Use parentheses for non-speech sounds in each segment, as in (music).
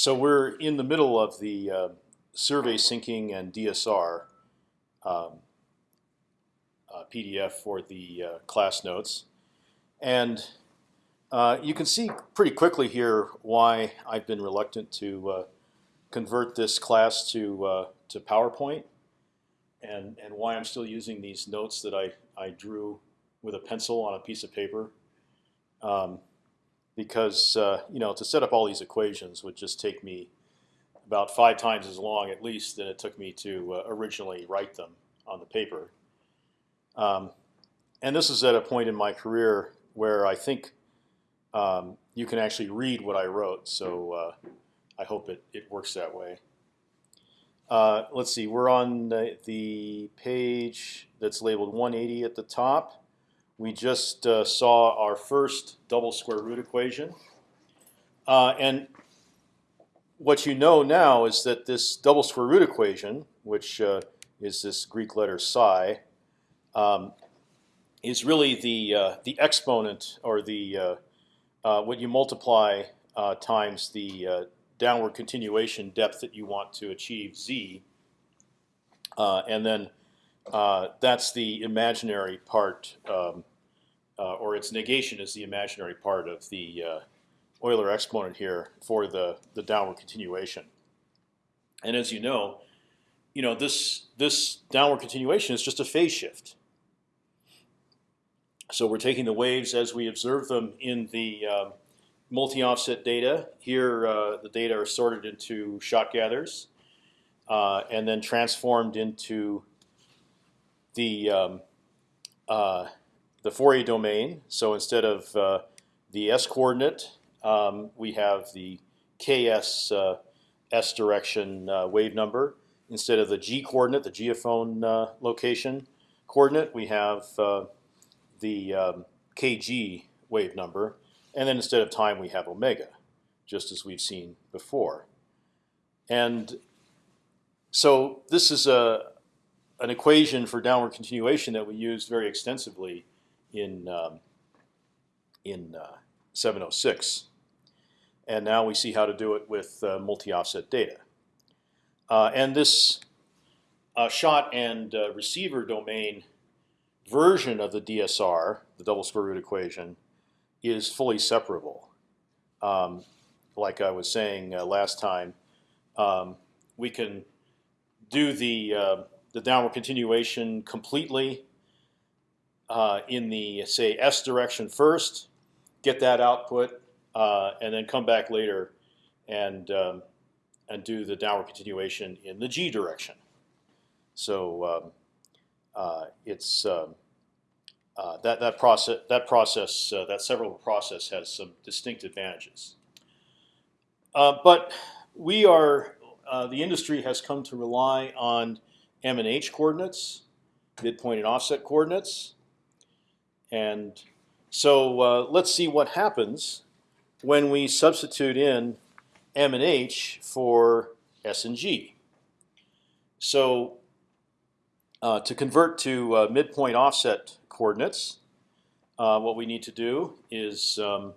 so we're in the middle of the uh, survey sinking and DSR um, uh, PDF for the uh, class notes, and uh, you can see pretty quickly here why I've been reluctant to uh, convert this class to uh, to PowerPoint, and and why I'm still using these notes that I I drew with a pencil on a piece of paper. Um, because uh, you know to set up all these equations would just take me about five times as long at least than it took me to uh, originally write them on the paper. Um, and this is at a point in my career where I think um, you can actually read what I wrote. So uh, I hope it, it works that way. Uh, let's see, we're on the, the, page that's labeled 180 at the top we just uh, saw our first double square root equation. Uh, and what you know now is that this double square root equation, which uh, is this Greek letter psi, um, is really the uh, the exponent or the uh, uh, what you multiply times the downward continuation depth that you want to achieve z, and then that's the imaginary part um, uh, or its negation is the imaginary part of the uh, Euler exponent here for the the downward continuation. And as you know, you know this this downward continuation is just a phase shift. So we're taking the waves as we observe them in the um, multi-offset data. Here, uh, the data are sorted into shot gathers, uh, and then transformed into the um, uh, the Fourier domain. So instead of uh, the s coordinate, um, we have the ks uh, s direction uh, wave number. Instead of the g coordinate, the geophone uh, location coordinate, we have uh, the um, kg wave number, and then instead of time, we have omega, just as we've seen before. And so this is a an equation for downward continuation that we use very extensively in um, in uh, 706, and now we see how to do it with uh, multi-offset data. Uh, and this uh, shot and uh, receiver domain version of the DSR, the double square root equation, is fully separable. Um, like I was saying last time, um, we can do the the downward continuation completely uh, in the say S direction first, get that output, uh, and then come back later and um, and do the downward continuation in the G direction. So um, uh, it's um, uh, that that process that process uh, that several process has some distinct advantages. Uh, but we are the industry has come to rely on M and H coordinates, midpoint and offset coordinates. And so uh, let's see what happens when we substitute in M and H for S and G. So uh, to convert to uh, midpoint offset coordinates, uh, what we need to do is um,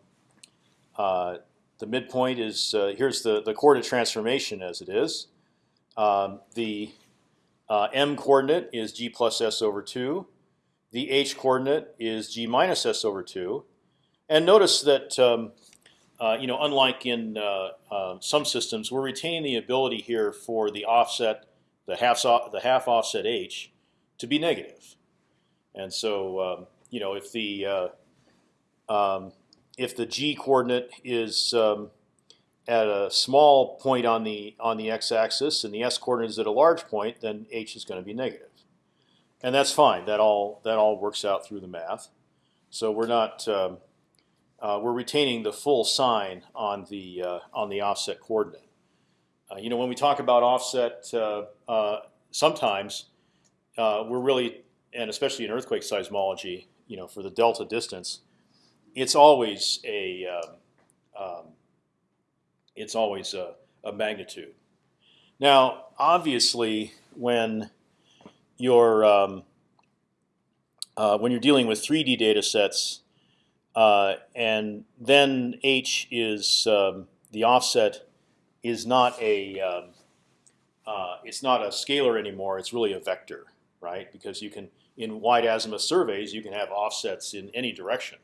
uh, the midpoint is uh, here's the the coordinate transformation as it is. Um, the m coordinate is g plus s over two the h coordinate is g minus s over two, and notice that um, uh, you know unlike in uh, uh, some systems, we're retaining the ability here for the offset, the half the half offset h, to be negative, and so um, you know if the uh, um, if the g coordinate is um, at a small point on the on the x-axis and the s coordinate is at a large point, then h is going to be negative and that's fine. That all that all works out through the math. So we're not um, uh, we're retaining the full sign on the uh, on the offset coordinate. Uh, you know, when we talk about offset, uh, uh, sometimes uh, we're really, and especially in earthquake seismology, you know, for the delta distance, it's always a um, um, it's always a, a magnitude. Now, obviously, when you're um, uh, when you're dealing with 3D data sets, uh, and then h is um, the offset is not a um, uh, it's not a scalar anymore. It's really a vector, right? Because you can in wide azimuth surveys you can have offsets in any direction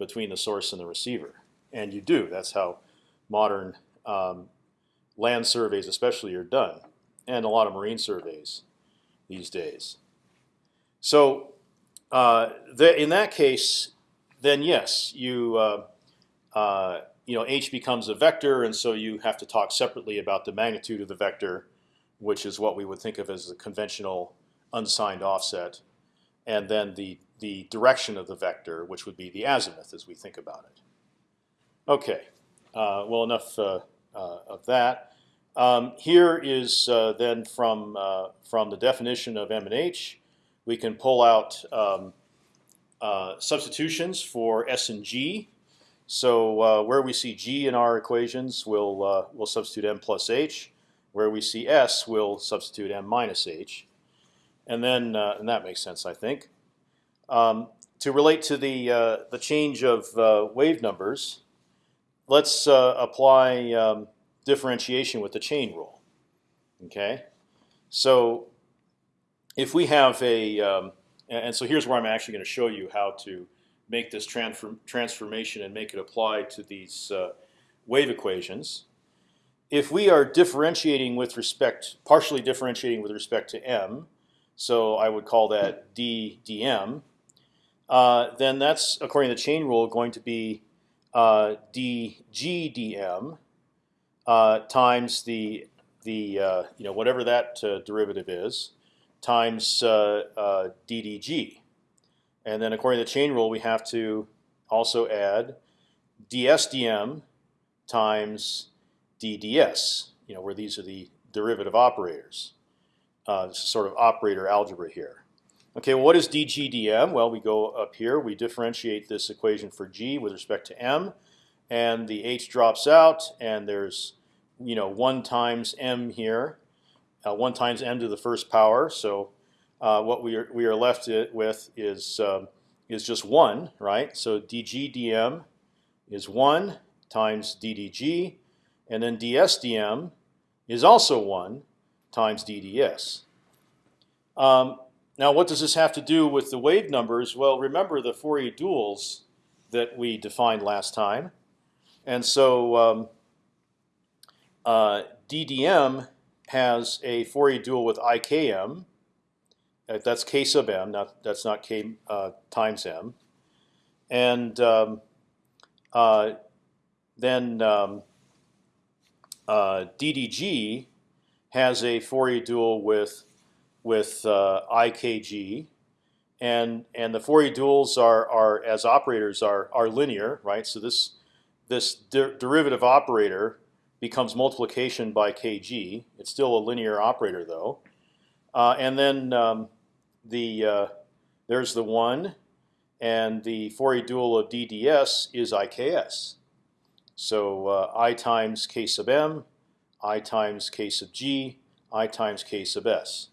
between the source and the receiver, and you do. That's how modern um, land surveys, especially, are done, and a lot of marine surveys these days. So uh, the, in that case, then yes, you uh, uh, you know h becomes a vector, and so you have to talk separately about the magnitude of the vector, which is what we would think of as a conventional unsigned offset, and then the the direction of the vector, which would be the azimuth as we think about it. Okay, uh, well enough uh, uh, of that. Um, here is uh, then from uh, from the definition of M and H, we can pull out um, uh, substitutions for S and G. So uh, where we see G in our equations, we'll uh, we'll substitute M plus H. Where we see S, we'll substitute M minus H, and then uh, and that makes sense, I think. Um, to relate to the the change of wave numbers, let's apply um, differentiation with the chain rule. Okay, so if we have a, um, and so here's where I'm actually going to show you how to make this transform transformation and make it apply to these uh, wave equations. If we are differentiating with respect, partially differentiating with respect to m, so I would call that d dm, uh, then that's according to the chain rule going to be uh, dg dm uh, times the the uh, you know whatever that uh, derivative is times uh, ddg, and then according to the chain rule, we have to also add ds dm times dds. You know where these are the derivative operators. Uh, this is sort of operator algebra here. Okay, well, what is dg dm? Well, we go up here. We differentiate this equation for g with respect to m and the h drops out, and there's you know one times m here, uh, one times m to the first power. So uh, what we are we are left with is um, is just one, right? So dg dm is one times ddg, and then ds dm is also one times dds. Um, now, what does this have to do with the wave numbers? Well, remember the Fourier duals that we defined last time. And so um, uh, DDM has a Fourier dual with IKM. Uh, that's k sub m. Not that's not k uh, times m. And um, uh, then um, uh, DDG has a Fourier dual with with uh, IKG, and and the Fourier duals are are as operators are are linear, right? So this this der derivative operator becomes multiplication by kg. It's still a linear operator though, uh, and then um, the uh, there's the one, and the Fourier dual of DDS is IKS. So uh, I times k sub m, I times k sub g, I times k sub s,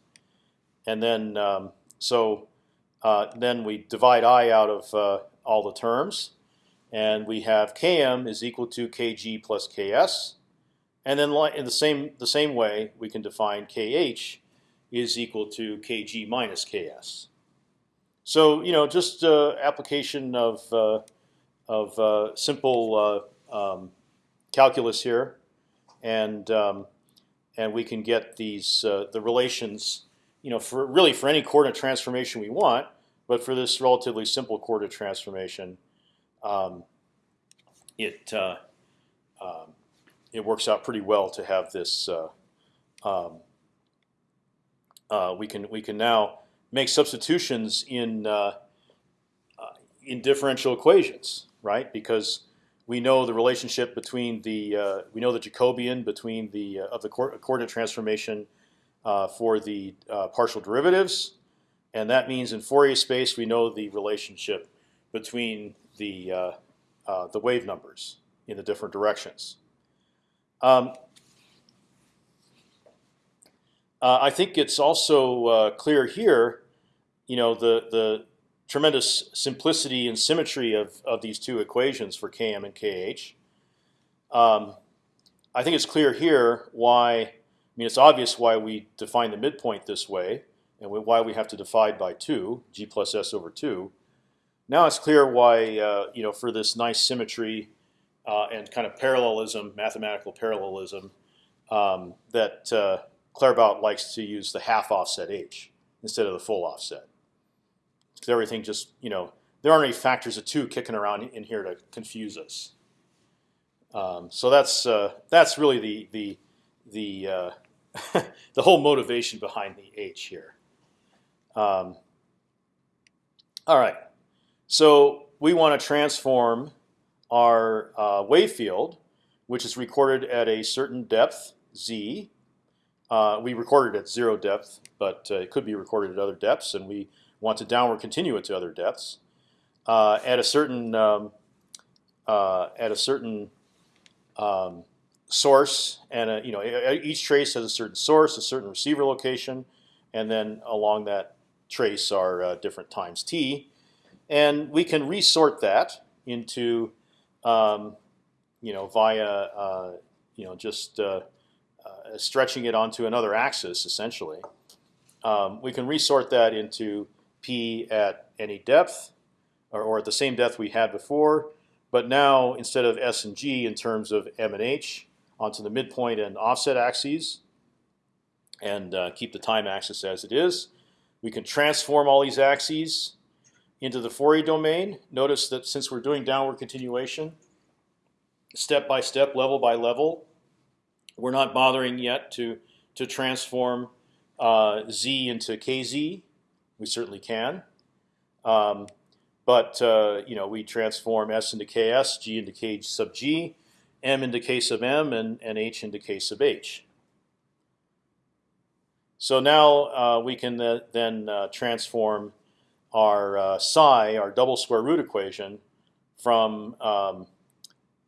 and then um, so uh, then we divide I out of uh, all the terms and we have km is equal to kg plus ks, and then in the same the same way we can define kh is equal to kg minus ks. So you know just uh, application of uh, of uh, simple uh, um, calculus here, and um, and we can get these uh, the relations you know for really for any coordinate transformation we want, but for this relatively simple coordinate transformation um, it uh, um, it works out pretty well to have this. Uh, um, uh, we can we can now make substitutions in uh, uh, in differential equations, right? Because we know the relationship between the we know the Jacobian between the of the coordinate transformation for the partial derivatives, and that means in Fourier space we know the relationship between the uh, uh, the wave numbers in the different directions. Um, uh, I think it's also uh, clear here, you know, the the tremendous simplicity and symmetry of of these two equations for km and kh. Um, I think it's clear here why. I mean, it's obvious why we define the midpoint this way, and why we have to divide by two, g plus s over two. Now it's clear why uh, you know for this nice symmetry uh, and kind of parallelism, mathematical parallelism, um, that uh, Claerbout likes to use the half offset h instead of the full offset. Because everything just you know there aren't any factors of two kicking around in here to confuse us. Um, so that's uh, that's really the the the uh, (laughs) the whole motivation behind the h here. Um, all right, so we want to transform our uh, wave field, which is recorded at a certain depth z. Uh, we recorded at zero depth, but uh, it could be recorded at other depths, and we want to downward continue it to other depths uh, at a certain um, uh, at a certain um, source, and a, you know each trace has a certain source, a certain receiver location, and then along that trace are uh, different times t, and we can resort that into um, you know via uh, you know just uh, uh, stretching it onto another axis essentially. Um, we can resort that into p at any depth, or, or at the same depth we had before, but now instead of s and g in terms of m and h onto the midpoint and offset axes, and uh, keep the time axis as it is. We can transform all these axes into the Fourier domain. Notice that since we're doing downward continuation, step by step, level by level, we're not bothering yet to to transform uh, z into kz. We certainly can. Um, but uh, you know, we transform S into Ks, G into K sub G, M into K sub M, and, and H into K sub H. So now uh, we can uh, then uh, transform our uh, psi, our double square root equation, from um,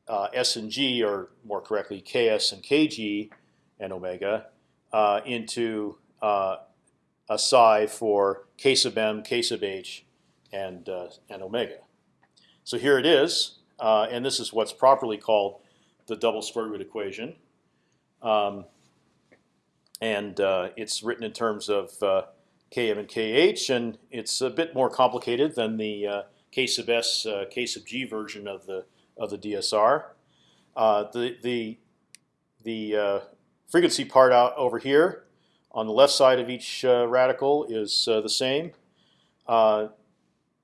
uh, S and G, or more correctly, Ks and Kg and omega, into a psi for K sub M, K sub H, and uh, and omega. So here it is, uh, and this is what's properly called the double square root equation. Um, and uh, it's written in terms of uh, km and kh, and it's a bit more complicated than the uh, k sub s, uh, k sub g version of the of the DSR. the the the frequency part out over here on the left side of each radical is the same. Uh,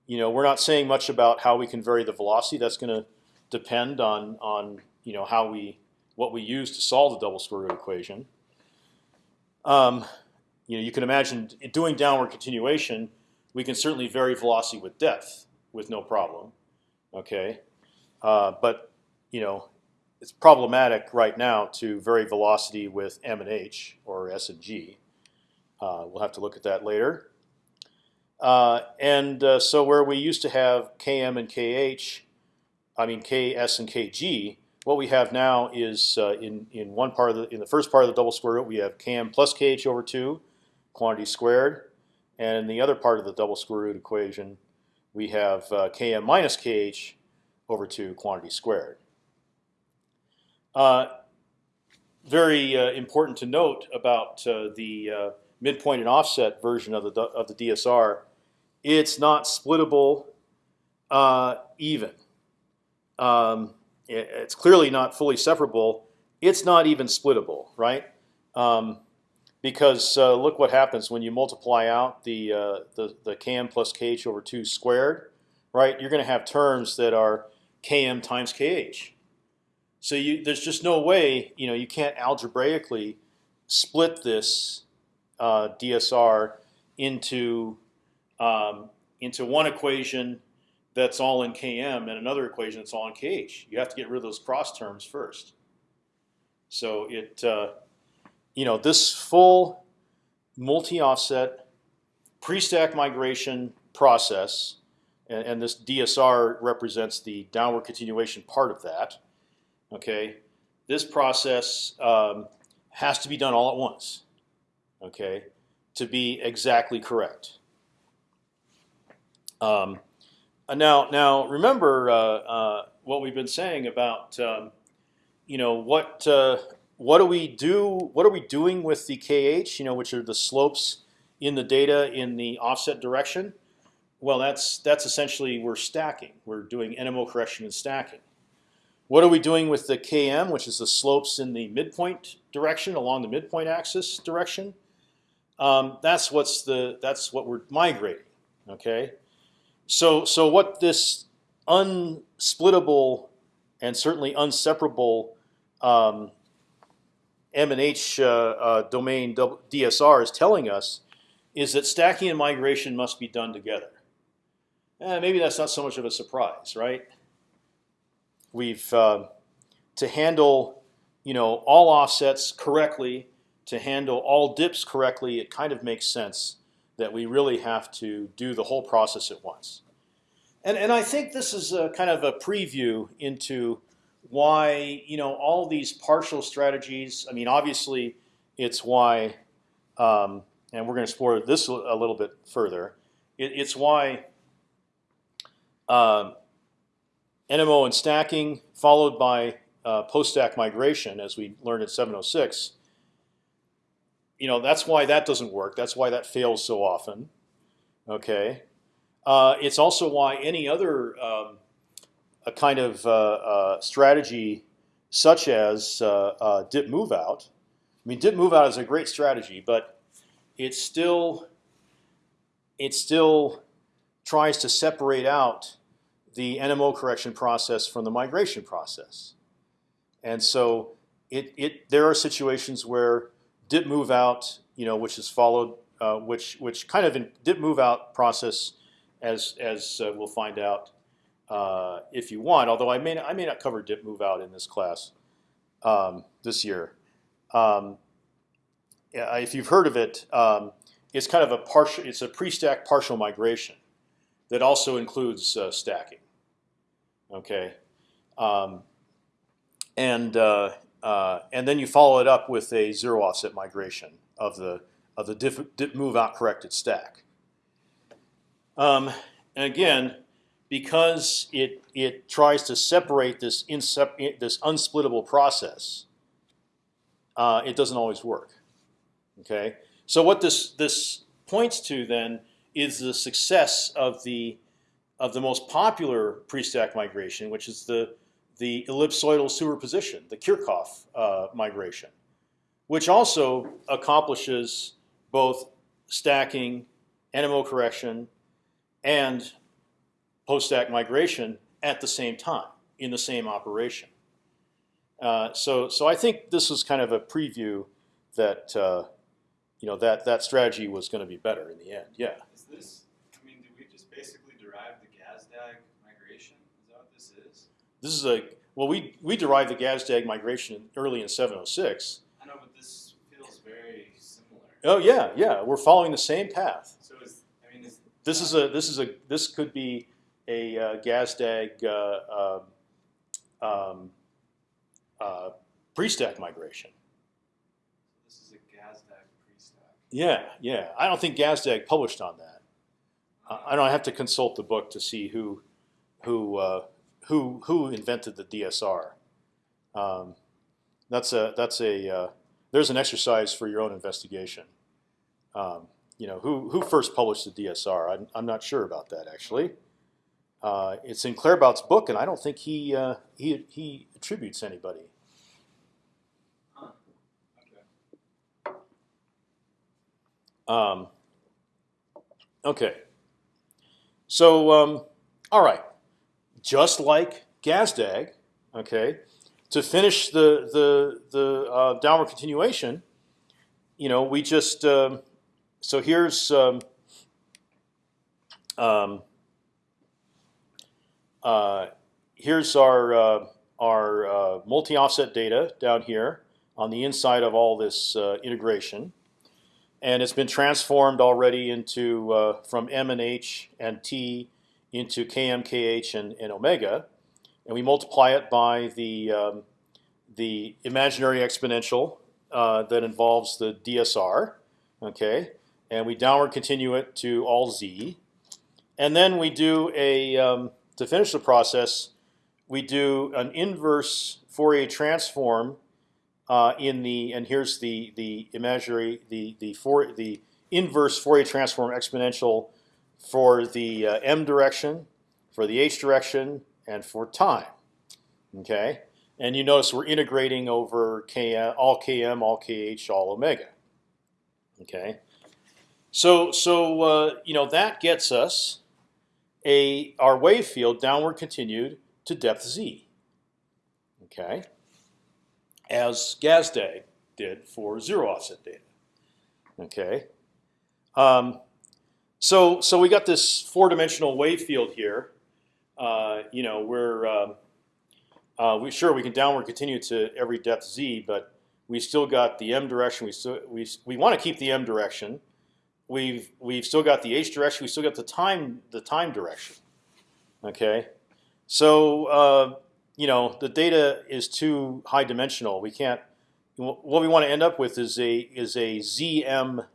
you know, we're not saying much about how we can vary the velocity. That's going to depend on on you know how we what we use to solve the double square root equation. Um, you know, you can imagine doing downward continuation. We can certainly vary velocity with depth with no problem. Okay, uh, but you know, it's problematic right now to vary velocity with m and h or s and g. Uh, we'll have to look at that later. Uh, and uh, so where we used to have Km and Kh, I mean Ks and Kg, what we have now is uh, in in one part of the in the first part of the double square root we have Km plus Kh over two, quantity squared, and in the other part of the double square root equation we have uh, Km minus Kh over two, quantity squared. Uh, very uh, important to note about the midpoint and offset version of the of the DSR it's not splittable uh, even. Um, it, it's clearly not fully separable. It's not even splittable, right? Um, because uh, look what happens when you multiply out the uh, the, the km plus kh over two squared, right? You're going to have terms that are km times kh. So you, there's just no way, you know, you can't algebraically split this uh, DSR into um, into one equation that's all in Km and another equation that's all in Kh. You have to get rid of those cross terms first. So it, uh, you know, this full multi-offset pre-stack migration process, and, and, this DSR represents the downward continuation part of that. Okay, this process um, has to be done all at once. Okay, to be exactly correct. Um, uh, now, now remember uh, uh, what we've been saying about um, you know what uh, what do we do? What are we doing with the kh? You know, which are the slopes in the data in the offset direction? Well, that's that's essentially we're stacking. We're doing NMO correction and stacking. What are we doing with the km, which is the slopes in the midpoint direction along the midpoint axis direction? Um, that's what's the that's what we're migrating. Okay, so so what this unsplittable and certainly unseparable um, M and H uh, uh, domain DSR is telling us is that stacking and migration must be done together. Eh, maybe that's not so much of a surprise, right? We've uh, to handle you know all offsets correctly, to handle all dips correctly. It kind of makes sense that we really have to do the whole process at once. And and I think this is a kind of a preview into why you know all these partial strategies. I mean, obviously, it's why, um, and we're going to explore this a little bit further. It, it's why uh, NMO and stacking, followed by uh, post-stack migration, as we learned in 706. You know, that's why that doesn't work. That's why that fails so often. Okay, uh, it's also why any other um, a kind of uh, uh, strategy, such as uh, dip move out. I mean, dip move out is a great strategy, but it still it still tries to separate out the NMO correction process from the migration process. And so it, it there are situations where dip move out, you know, which is followed, uh, which which kind of in dip move out process, as as uh, we'll find out uh, if you want. Although I may not, I may not cover dip move out in this class um, this year. Um, if you've heard of it, um, it's kind of a partial. It's a pre-stack partial migration that also includes uh, stacking. Okay, um, and uh, uh, and then you follow it up with a zero offset migration of the of the dip, dip move out corrected stack. Um, and again, because it it tries to separate this insep this unsplittable process, uh, it doesn't always work. Okay, so what this this points to then is the success of the of the most popular pre-stack migration, which is the the ellipsoidal superposition, the Kirchhoff uh, migration, which also accomplishes both stacking, NMO correction, and post-stack migration at the same time in the same operation. Uh, so, so I think this was kind of a preview that uh, you know that that strategy was going to be better in the end. Yeah. Is this I mean, did we just basically derive the Gazdag migration? Is that what This is This is a well, we we derived the Gazdag migration early in 706. I know, but this feels very similar. Oh yeah, yeah, we're following the same path. So is I mean, is this is a this is a this could be a uh, Gazdag uh, um, um, uh, pre-stack migration. This is a Gazdag pre-stack. Yeah, yeah. I don't think Gazdag published on that. I don't have to consult the book to see who who uh, who who invented the DSR. Um, that's a that's a uh, there's an exercise for your own investigation. Um, you know who who first published the DSR? I'm, I'm not sure about that actually. Uh, it's in Claerbout's book, and I don't think he uh, he he attributes anybody. Okay. Um, okay. So um, all right just like Gazdag, okay, to finish the the the uh, downward continuation, you know, we just um, so here's um, um, here's our uh, our uh, multi-offset data down here on the inside of all this uh, integration, and it's been transformed already into uh, from M and H and T into km, kh, and, and omega, and we multiply it by the um, the imaginary exponential uh, that involves the DSR, okay, and we downward continue it to all z, and then we do a um, to finish the process, we do an inverse Fourier transform uh, in the and here's the the imaginary the the for the inverse Fourier transform exponential for the uh, m direction, for the h direction, and for time. Okay, and you notice we're integrating over km, all km, all kh, all omega. Okay, so so uh, you know that gets us a our wave field downward continued to depth z. Okay, as Gazdag did for zero offset data. Okay, um, so so we got this four-dimensional wave field here. Uh, you know, we're um, uh, we sure we can downward continue to every depth z, but we still got the m direction. We still we we want to keep the m direction. We've we've still got the h direction. We still got the time the time direction. Okay, so uh, you know the data is too high dimensional. We can't. What we want to end up with is a is a zm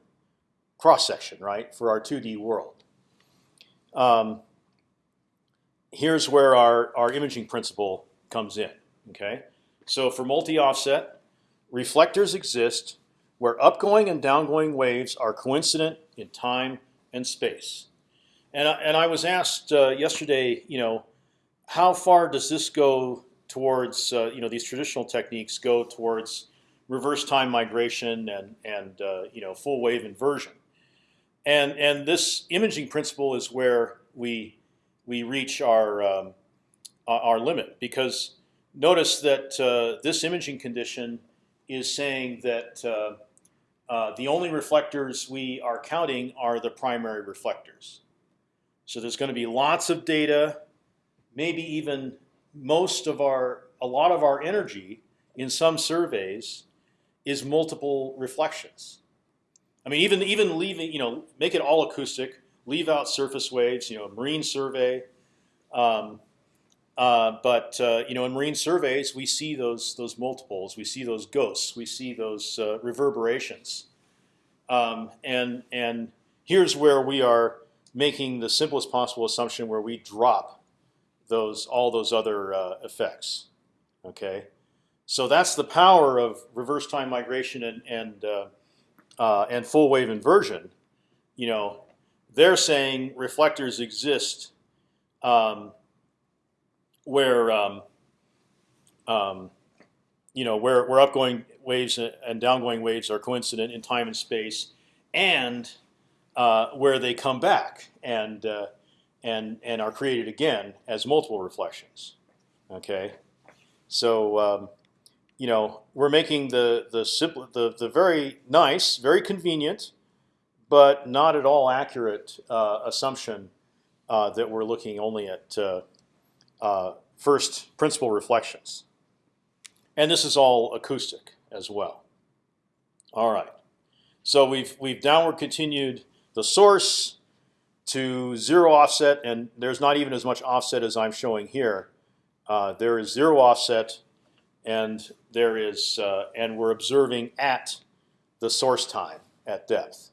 cross section, right, for our 2D world. Um, here's where our our imaging principle comes in. Okay, so for multi-offset, reflectors exist where upgoing and downgoing waves are coincident in time and space. And I, and I was asked uh, yesterday, you know, how far does this go towards, uh, you know, these traditional techniques go towards reverse time migration and and uh, you know full wave inversion. And and this imaging principle is where we we reach our um, our limit because notice that uh, this imaging condition is saying that uh, uh, the only reflectors we are counting are the primary reflectors. So there's going to be lots of data, maybe even most of our, a lot of our energy in some surveys is multiple reflections. I mean, even even leaving, you know, make it all acoustic, leave out surface waves. You know, marine survey. Um, uh, but uh, you know, in marine surveys, we see those those multiples. We see those ghosts. We see those uh, reverberations. Um, and and here's where we are making the simplest possible assumption, where we drop those all those other uh, effects. Okay, so that's the power of reverse time migration and and uh, uh, and full wave inversion. You know, they're saying reflectors exist. Um, where um, um, you know where where upgoing waves and downgoing waves are coincident in time and space, and uh, where they come back and uh, and and are created again as multiple reflections. Okay, so um, you know we're making the the simple the the very nice, very convenient, but not at all accurate uh, assumption uh, that we're looking only at uh, first principal reflections. And this is all acoustic as well. All right. So we've we've downward continued the source to zero offset, and there's not even as much offset as I'm showing here. Uh, there is zero offset, and there is uh, and we're observing at the source time at depth.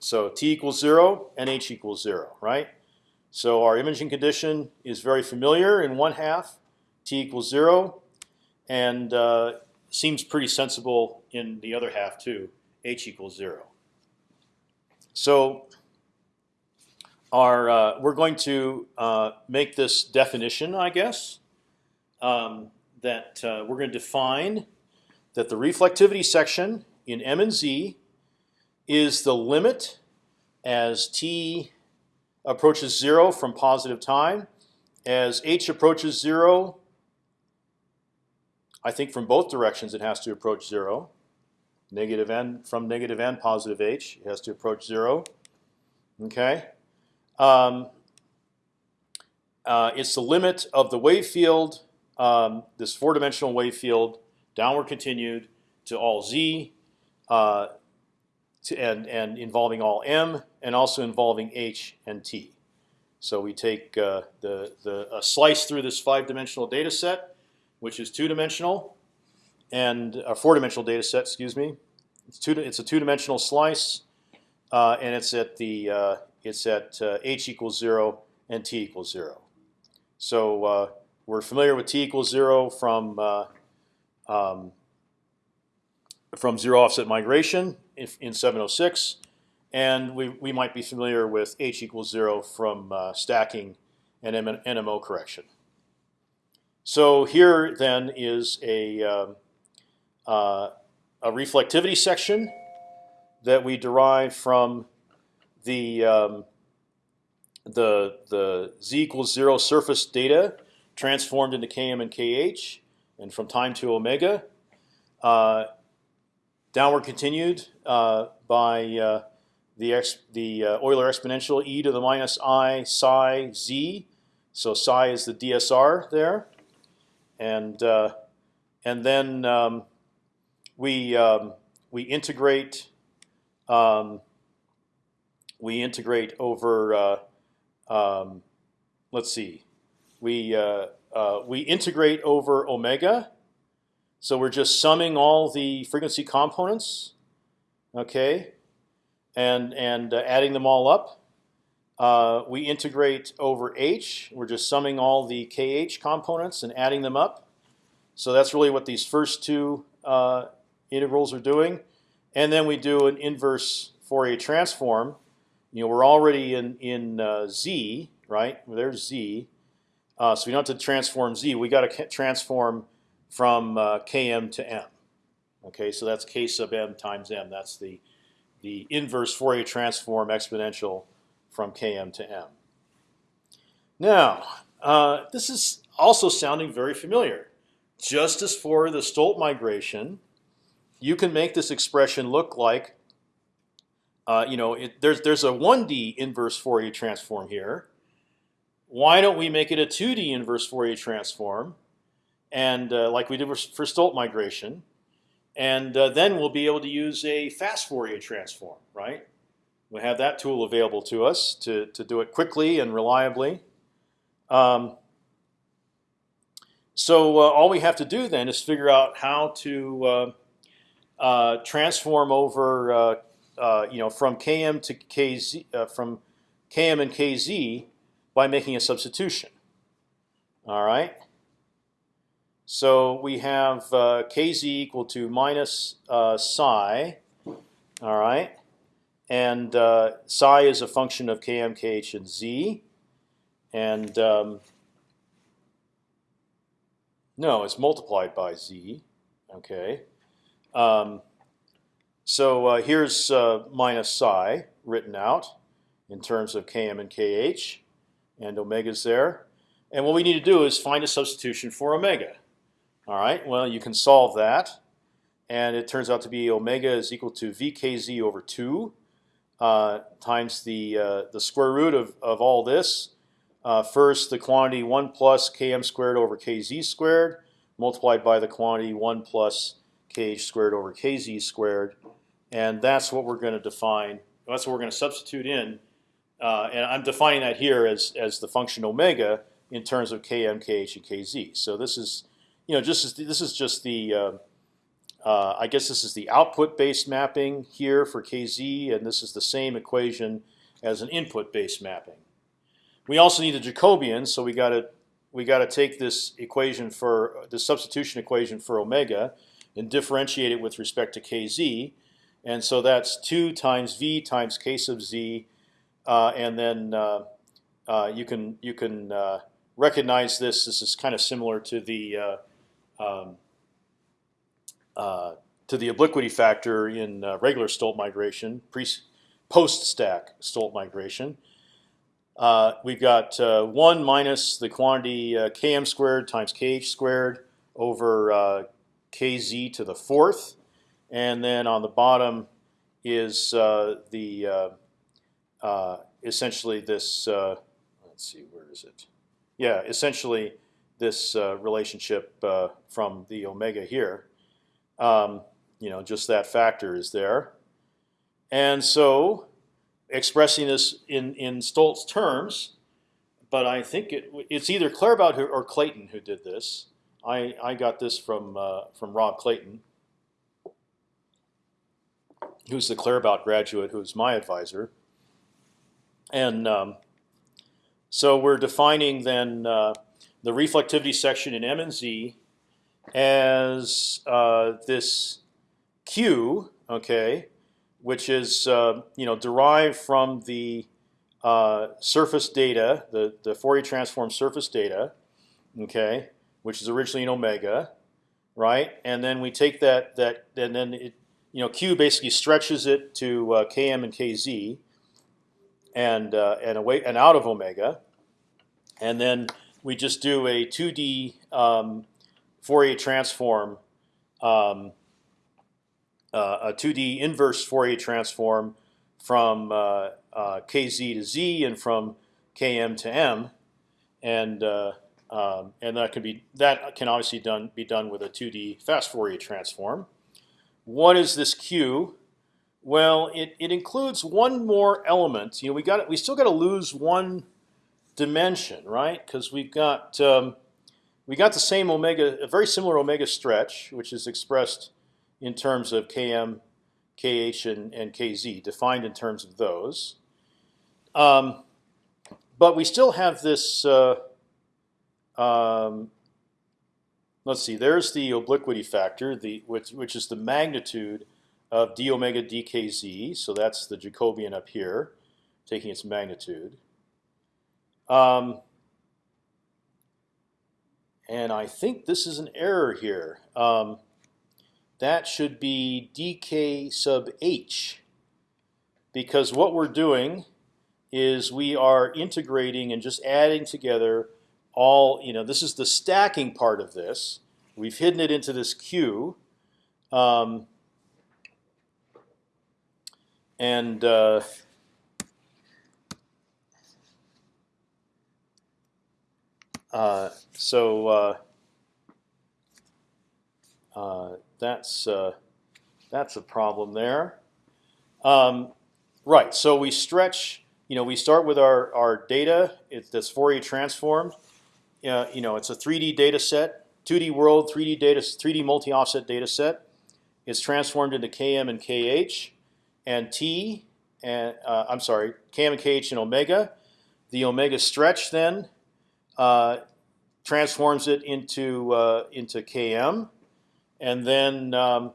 So t equals zero and h equals zero, right? So our imaging condition is very familiar in one half, t equals zero, and uh, seems pretty sensible in the other half too, h equals zero. So our uh, we're going to uh, make this definition, I guess, um, that uh, we're going to define that the reflectivity section in M and Z is the limit as t approaches zero from positive time. As h approaches zero, I think from both directions it has to approach zero. Negative n from negative n, positive h, it has to approach zero. Okay. Um, uh, it's the limit of the wave field, um, this four-dimensional wave field, downward continued to all z, uh, to, and and involving all m, and also involving h and t. So we take uh, the the a slice through this five-dimensional data set, which is two-dimensional, and a four-dimensional data set. Excuse me. It's two. It's a two-dimensional slice, uh, and it's at the uh, it's at uh, h equals zero and t equals zero. So uh, we're familiar with t equals zero from uh, um, from zero offset migration in, in 706, and we we might be familiar with h equals zero from uh, stacking and NMO correction. So here then is a um, uh, a reflectivity section that we derive from the um, the the z equals zero surface data transformed into km and kh, and from time to omega, uh, downward continued uh, by uh, the ex the uh, Euler exponential e to the minus i psi z. So psi is the DSR there, and and then um, we um, we integrate um, we integrate over. Uh, um, let's see, we uh, uh, we integrate over omega. So we're just summing all the frequency components, okay, and and uh, adding them all up. Uh, we integrate over h. We're just summing all the kh components and adding them up. So that's really what these first two uh, integrals are doing. And then we do an inverse Fourier transform. You know, we're already in in uh, z, right? There's z. Uh, so we don't have to transform z. We got to transform from uh, km to m. Okay, so that's k sub m times m. That's the the inverse Fourier transform exponential from km to m. Now, uh, this is also sounding very familiar. Just as for the Stolt migration, you can make this expression look like, uh, you know, it, there's there's a 1D inverse Fourier transform here. Why don't we make it a 2D inverse Fourier transform, and uh, like we did for Stolt migration, and uh, then we'll be able to use a fast Fourier transform, right? We have that tool available to us to to do it quickly and reliably. Um, so uh, all we have to do then is figure out how to uh, uh, transform over, uh, you know, from km to kz, from km and kz by making a substitution. All right. So we have kz equal to minus psi. All right. And psi is a function of km, kh, and z. And um, no, it's multiplied by z. Okay. Um, so uh, here's uh, minus psi written out in terms of km and kh, and omega's there. And what we need to do is find a substitution for omega. All right. Well, you can solve that, and it turns out to be omega is equal to vkz over two uh, times the uh, the square root of of all this. Uh, first, the quantity one plus km squared over kz squared multiplied by the quantity one plus kh squared over kz squared, and that's what we're going to define. That's what we're going to substitute in, uh, and I'm defining that here as as the function omega in terms of km, kh, and kz. So this is, you know, just this is just the, uh, uh, I guess this is the output-based mapping here for kz, and this is the same equation as an input-based mapping. We also need a Jacobian, so we got to we got to take this equation for the substitution equation for omega and differentiate it with respect to kz. And so that's 2 times v times k sub z, uh, and then uh, uh, you can you can uh, recognize this. This is kind of similar to the um, uh, to the obliquity factor in regular Stolt migration, pre post stack Stolt migration. we've got one minus the quantity km squared times kh squared over kz to the fourth, and then on the bottom is uh, the uh, uh, essentially this. Uh, let's see, where is it? Yeah, essentially this uh, relationship uh, from the omega here. Um, you know, just that factor is there, and so expressing this in in Stolt's terms, but I think it, it's either Claerbout or Clayton who did this. I, I got this from uh, from Rob Clayton, who's the Claerbout graduate, who's my advisor. And um, so we're defining then uh, the reflectivity section in M and Z, as uh, this q, okay, which is uh, you know derived from the uh, surface data, the the Fourier transform surface data, okay, which is originally in omega, right? And then we take that that and then it you know q basically stretches it to uh, km and kz, and uh, and away and out of omega, and then we just do a 2D um, Fourier transform, um, uh, a 2D inverse Fourier transform from uh, uh, kz to z and from km to m, and uh, um, and that can be that can obviously done be done with a 2D fast Fourier transform. What is this q? Well, it, it includes one more element. You know, we got we still got to lose one dimension, right? Because we've got um, we got the same omega, a very similar omega stretch, which is expressed in terms of km, kh, and, and kz, defined in terms of those. Um, but we still have this. Uh, um, let's see. There's the obliquity factor, the which which is the magnitude of d omega dkz. So that's the Jacobian up here, taking its magnitude. Um, and I think this is an error here. Um, that should be dk sub h, because what we're doing is we are integrating and just adding together all. You know, this is the stacking part of this. We've hidden it into this q. Um, and uh, uh, so uh, uh, that's uh, that's a problem there. Um, right. So we stretch. You know, we start with our our data. It's this Fourier transformed. You know, it's a 3D data set, 2D world, 3D data, 3D multi-offset data set. It's transformed into Km and Kh and T, and uh, I'm sorry, Km and Kh and omega. The omega stretch then uh, transforms it into uh, into Km, and then um,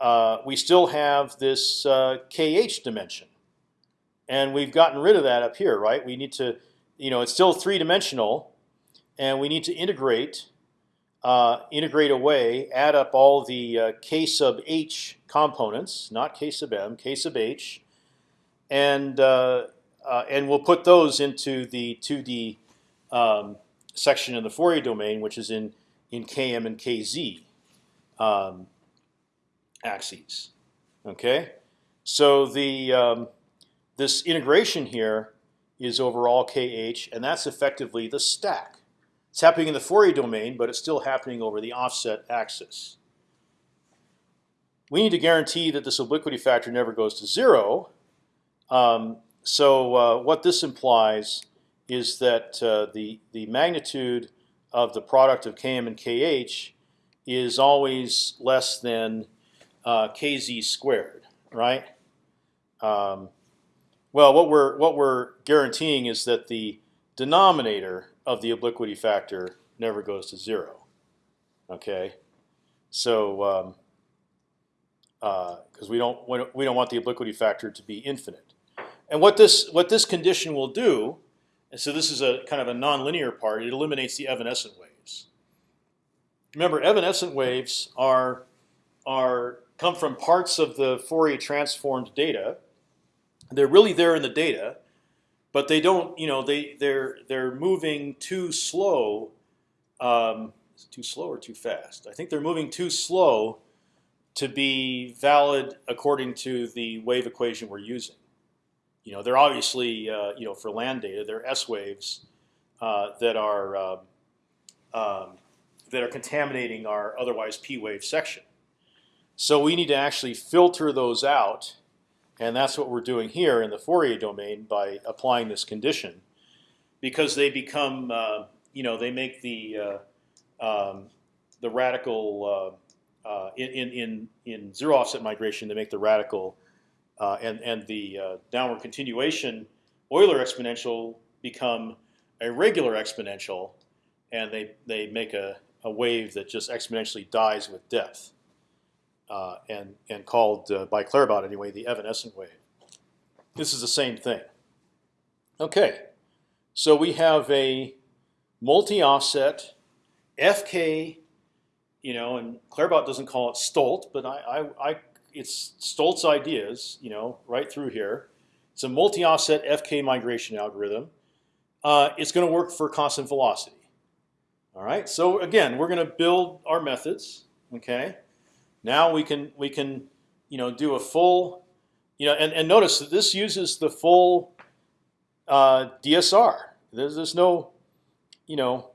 uh, we still have this uh, Kh dimension, and we've gotten rid of that up here, right? We need to, you know, it's still three dimensional, and we need to integrate uh, integrate away, add up all the uh, k sub h components, not k sub m, k sub h, and uh, uh and we'll put those into the 2D um, section in the Fourier domain, which is in in km and kz um, axes. Okay, so the um, this integration here is over all kh, and that's effectively the stack. It's happening in the Fourier domain, but it's still happening over the offset axis. We need to guarantee that this obliquity factor never goes to zero. Um, so uh, what this implies is that uh, the the magnitude of the product of km and kh is always less than uh, kz squared, right? Um, well, what we're what we're guaranteeing is that the denominator of the obliquity factor never goes to zero. Okay, so because um, uh, we don't we don't want the obliquity factor to be infinite, and what this what this condition will do, and so this is a kind of a nonlinear part. It eliminates the evanescent waves. Remember, evanescent waves are are come from parts of the Fourier transformed data. They're really there in the data, but they don't. You know, they they're they're moving too slow. Um, too slow or too fast? I think they're moving too slow to be valid according to the wave equation we're using. You know, they're obviously uh, you know for land data, they're S waves uh, that are um, um, that are contaminating our otherwise P wave section. So we need to actually filter those out and that's what we're doing here in the Fourier domain by applying this condition, because they become, uh, you know, they make the uh, um, the radical uh, uh in in in zero offset migration. They make the radical uh, and and the uh, downward continuation Euler exponential become a regular exponential, and they they make a a wave that just exponentially dies with depth, uh, and and called uh, by Claerbout anyway the evanescent wave. This is the same thing. Okay, so we have a multi-offset FK, you know, and Claerbout doesn't call it Stolt, but I, I, I it's Stolt's ideas, you know, right through here. It's a multi-offset FK migration algorithm. Uh, it's going to work for constant velocity. All right. So again, we're going to build our methods. Okay. Now we can we can you know do a full you know and, and notice that this uses the full uh, DSR. There's there's no you know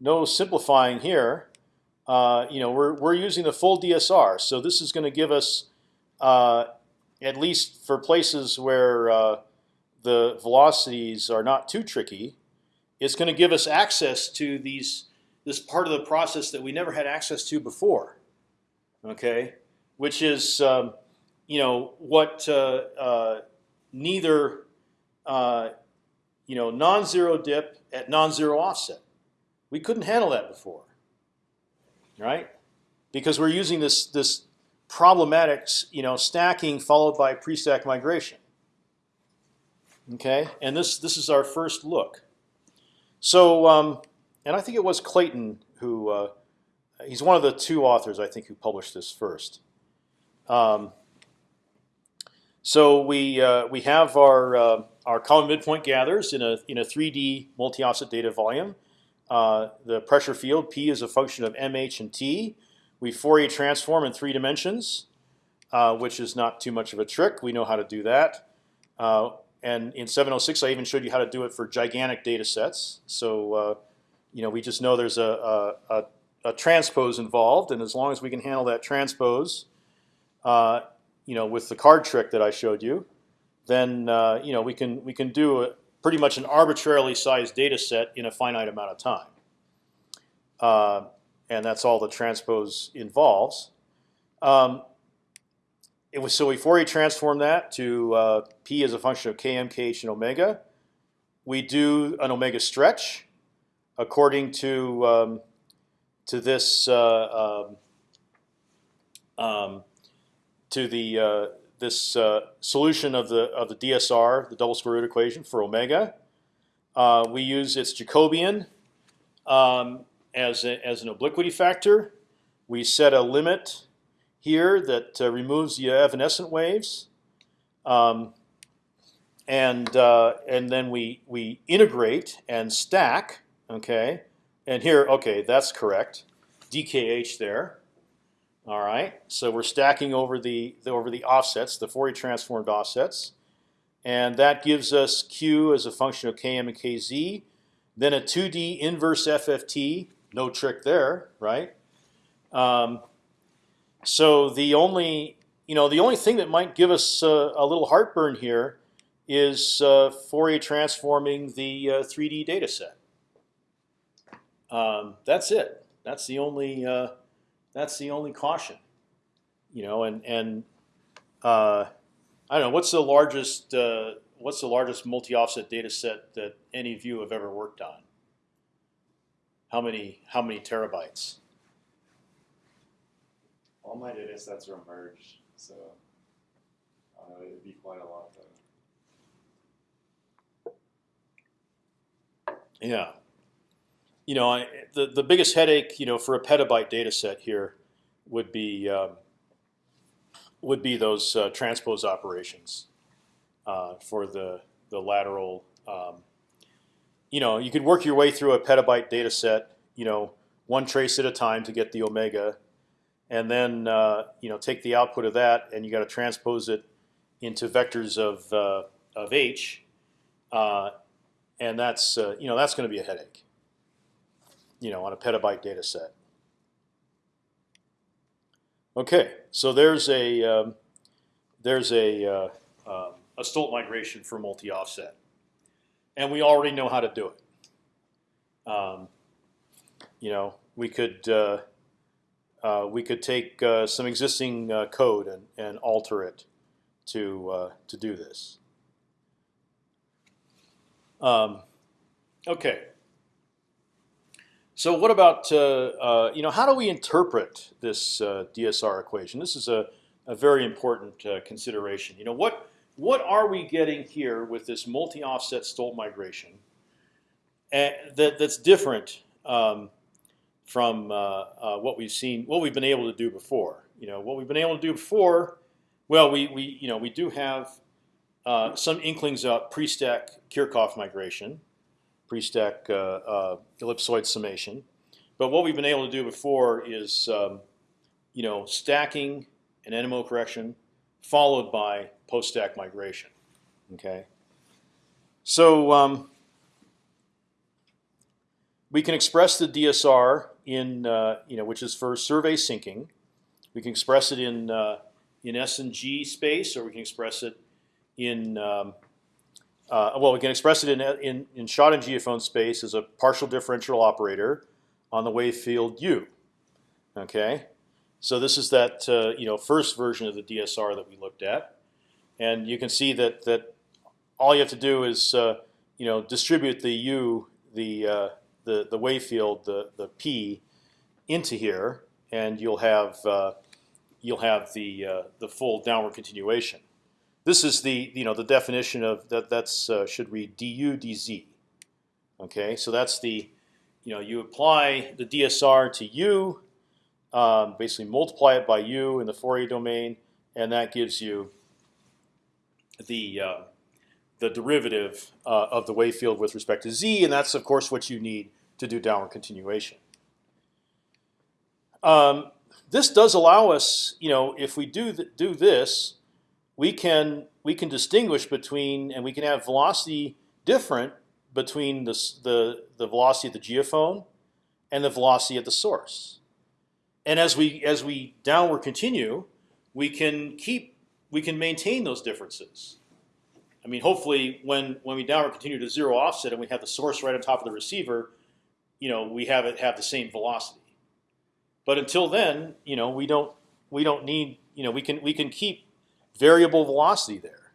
no simplifying here. Uh, you know we're we're using the full DSR. So this is going to give us uh, at least for places where uh, the velocities are not too tricky, it's going to give us access to these this part of the process that we never had access to before. Okay, which is um, you know what uh, uh, neither you know non-zero dip at non-zero offset. We couldn't handle that before, right? Because we're using this this problematic you know stacking followed by pre-stack migration. Okay, and this this is our first look. So, um, and I think it was Clayton who uh, he's one of the two authors I think who published this first. Um, so we uh, we have our uh, our common midpoint gathers in a in a 3D multi-offset data volume. Uh, the pressure field P is a function of mh and t. We Fourier transform in three dimensions, uh, which is not too much of a trick. We know how to do that. Uh, and in 706, I even showed you how to do it for gigantic data sets. So uh, you know, we just know there's a, a, a, transpose involved, and as long as we can handle that transpose, uh, you know, with the card trick that I showed you, then you know we can we can do a, pretty much an arbitrarily sized data set in a finite amount of time. Uh, and that's all the transpose involves. Um, it was so we Fourier transform that to uh, p as a function of km, kh, and omega. We do an omega stretch according to um, to this uh, um, um, to the uh, this uh, solution of the of the DSR, the double square root equation for omega. Uh, we use its Jacobian um, as a, as an obliquity factor. We set a limit here that uh, removes the evanescent waves, um, and uh, and then we we integrate and stack. Okay, and here, okay, that's correct. DKH there. All right, so we're stacking over the, the over the offsets, the Fourier transformed offsets, and that gives us Q as a function of Km and Kz. Then a 2D inverse FFT, no trick there, right? Um, so the only you know the only thing that might give us a little heartburn here is uh, Fourier transforming the uh, 3D data set. Um, that's it. That's the only uh, that's the only caution. You know, and and uh, I don't know what's the largest uh, what's the largest multi-offset data set that any of you have ever worked on. How many how many terabytes? All my data sets are merged, so I it'd be quite a lot though. Yeah. You know, I, the the biggest headache, you know, for a petabyte data set here would be um, would be those uh, transpose operations uh, for the the lateral. Um, you know, you could work your way through a petabyte data set, you know, one trace at a time to get the omega, and then uh, you know take the output of that, and you got to transpose it into vectors of uh, of h, uh, and that's uh, you know that's going to be a headache. You know, on a petabyte data set. Okay, so there's a um, there's a uh, um, a Stolt migration for multi-offset, and we already know how to do it. Um, you know, we could uh, uh, we could take uh, some existing uh, code and, and alter it to uh, to do this. Um, okay. So what about uh, uh, you know how do we interpret this uh, DSR equation? This is a, a very important uh, consideration. You know what what are we getting here with this multi-offset Stolt migration that that's different um, from uh, uh, what we've seen, what we've been able to do before. You know what we've been able to do before. Well, we we you know we do have some inklings of pre-stack Kirchhoff migration pre-stack uh, uh, ellipsoid summation. But what we've been able to do before is, um, you know, stacking and NMO correction followed by post-stack migration. Okay. So um, we can express the DSR in, uh, you know, which is for survey sinking. We can express it in uh, in S and G space, or we can express it in um, uh, well, we can express it in, in, in shot and geophone space as a partial differential operator on the wave field u. Okay, so this is that uh, you know first version of the DSR that we looked at, and you can see that that all you have to do is uh, you know distribute the u the uh, the the wave field the the p into here, and you'll have uh, you'll have the uh, the full downward continuation. This is the you know the definition of that. That's uh, should read du dz. Okay, so that's the you know you apply the DSR to u, um, basically multiply it by u in the Fourier domain, and that gives you the uh, the derivative uh, of the wave field with respect to z, and that's of course what you need to do downward continuation. Um, this does allow us, you know, if we do th do this, we can we can distinguish between and we can have velocity different between the the, the velocity at the geophone and the velocity at the source. And as we as we downward continue, we can keep we can maintain those differences. I mean, hopefully, when when we downward continue to zero offset and we have the source right on top of the receiver, you know, we have it have the same velocity. But until then, you know, we don't we don't need you know we can we can keep variable velocity there.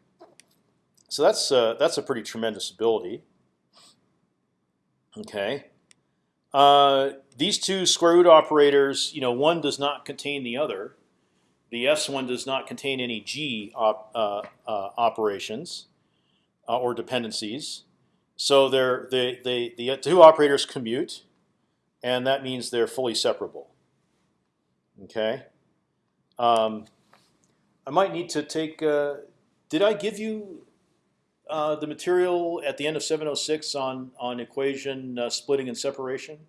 So that's uh, that's a pretty tremendous ability. Okay. Uh, these two square root operators, you know, one does not contain the other. The S one does not contain any G op, uh, uh operations uh, or dependencies. So they're, they, they, the two operators commute, and that means they're fully separable. Okay. Um, I might need to take. Uh, did I give you uh, the material at the end of 706 on on equation uh, splitting and separation?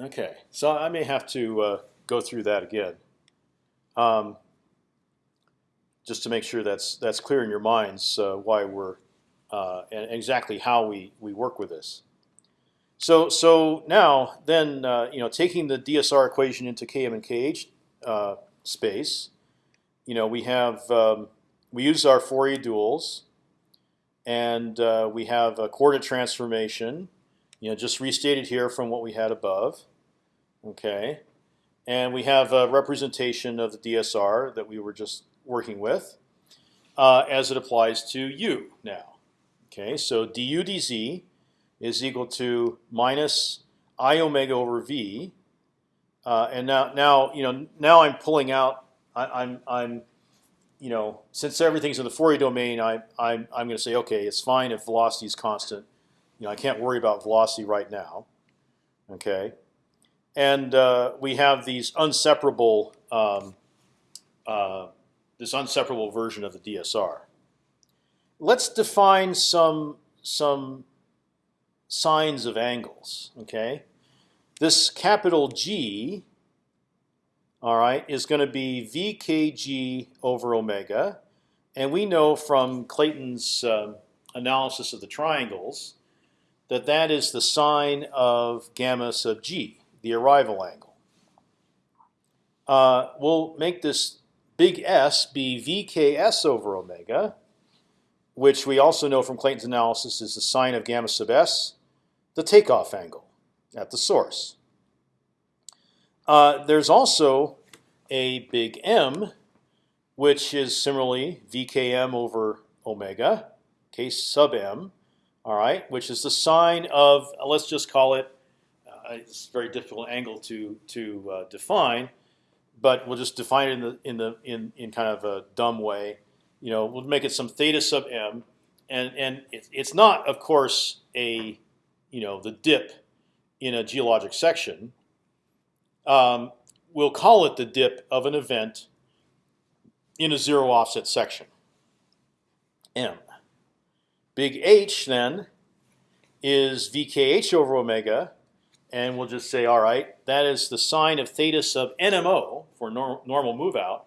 Okay, so I may have to uh, go through that again, um, just to make sure that's that's clear in your minds uh, why we're uh, and exactly how we we work with this. So so now then uh, you know taking the DSR equation into Km and Kh uh, space, you know we have um, we use our Fourier duals, and uh, we have a coordinate transformation, you know just restated here from what we had above, okay, and we have a representation of the DSR that we were just working with, uh, as it applies to u now. Okay, so du dz is equal to minus i omega over v. Uh, and now, now you know, now I'm pulling out. I, I'm, I'm, you know, since everything's in the Fourier domain, I, I'm, I'm going to say, okay, it's fine if velocity is constant. You know, I can't worry about velocity right now. Okay, and uh, we have these unseparable, um, uh, this unseparable version of the DSR. Let's define some some signs of angles. Okay, this capital G, all right, is going to be VKG over omega, and we know from Clayton's uh, analysis of the triangles that that is the sine of gamma sub g, the arrival angle. Uh, we'll make this big S be VKS over omega, which we also know from Clayton's analysis is the sine of gamma sub s the takeoff angle at the source. Uh, there's also a big M, which is similarly VKM over omega, k sub m. All right, which is the sine of uh, let's just call it. Uh, it's a very difficult angle to to uh, define, but we'll just define it in the in the in in kind of a dumb way. You know, we'll make it some theta sub m, and and it, it's not, of course, a you know the dip in a geologic section. Um, we'll call it the dip of an event in a zero offset section. M. Big H then is VKH over omega, and we'll just say, all right, that is the sine of theta sub NMO for nor normal move out.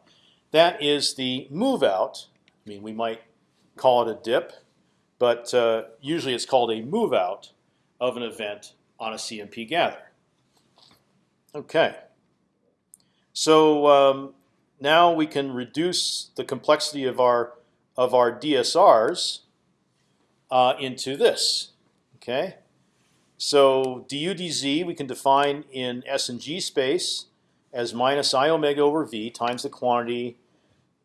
That is the move out. I mean, we might call it a dip, but uh, usually it's called a move out of an event on a CMP gather. Okay. So um, now we can reduce the complexity of our of our DSRs uh, into this. Okay. So dudz we can define in S and G space as minus i omega over v times the quantity,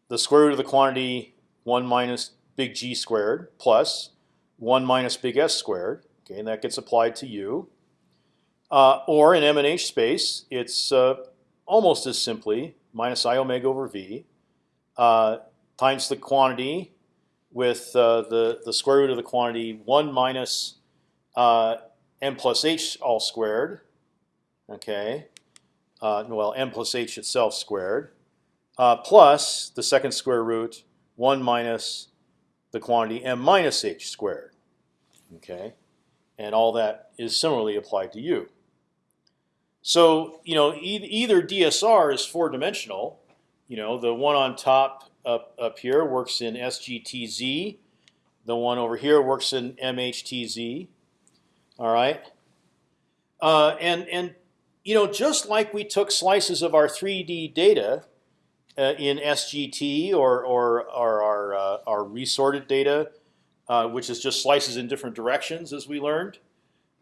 the square root of the quantity one minus big G squared plus one minus big S squared. Okay, and that gets applied to u. Uh, or in M and H space, it's uh, almost as simply minus i omega over v uh, times the quantity with uh, the the square root of the quantity one minus uh, m plus h all squared. Okay, uh, well m plus h itself squared plus the second square root one minus the quantity m minus h squared. Okay, and all that is similarly applied to u. So you know e either DSR is four dimensional. You know the one on top up up here works in SGTZ. The one over here works in MHTZ. All right, uh, and and you know just like we took slices of our 3D data uh, in SGT or or, or our uh, our resorted data, uh, which is just slices in different directions, as we learned.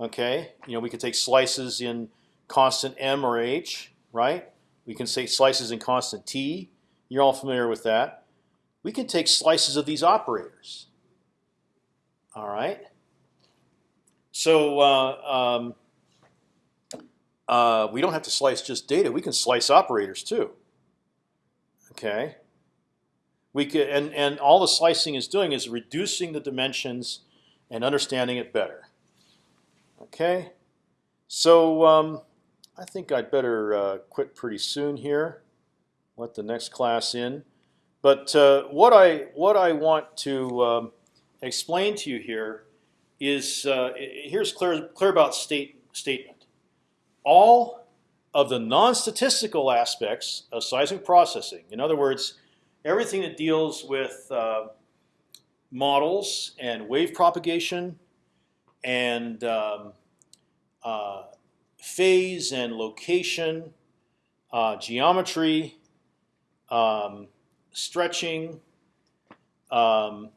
Okay, you know we could take slices in constant m or h, right? We can take slices in constant t. You're all familiar with that. We can take slices of these operators. All right. So uh, um, uh, we don't have to slice just data. We can slice operators too. Okay. We could, and and all the slicing is doing is reducing the dimensions and understanding it better. Okay. So um, I think I'd better uh, quit pretty soon here. Let the next class in. But uh, what I what I want to um, explain to you here is uh, here's clear Claerbout's state statement. All of the non-statistical aspects of seismic processing, in other words, everything that deals with uh, models and wave propagation and um, uh, phase and location, uh, geometry, um, stretching, um,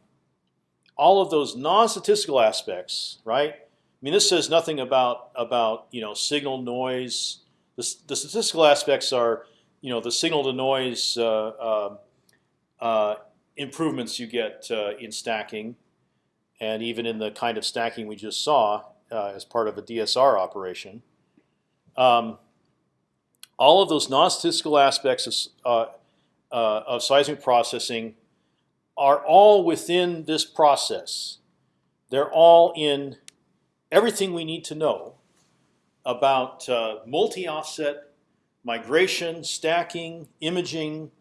all of those non-statistical aspects, right? I mean, this says nothing about about you know signal noise. The, the statistical aspects are you know the signal to noise uh, uh, uh, improvements you get uh, in stacking, and even in the kind of stacking we just saw uh, as part of a DSR operation. Um, all of those non-statistical aspects of, uh, of seismic processing are all within this process. They're all in everything we need to know about uh, multi-offset migration, stacking, imaging,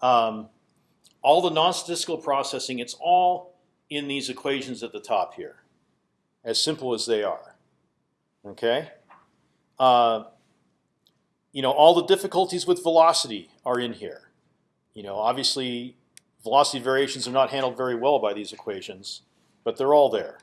um, all the non-statistical processing. It's all in these equations at the top here, as simple as they are. Okay. Uh, you know, all the difficulties with velocity are in here. You know, obviously velocity variations are not handled very well by these equations, but they're all there.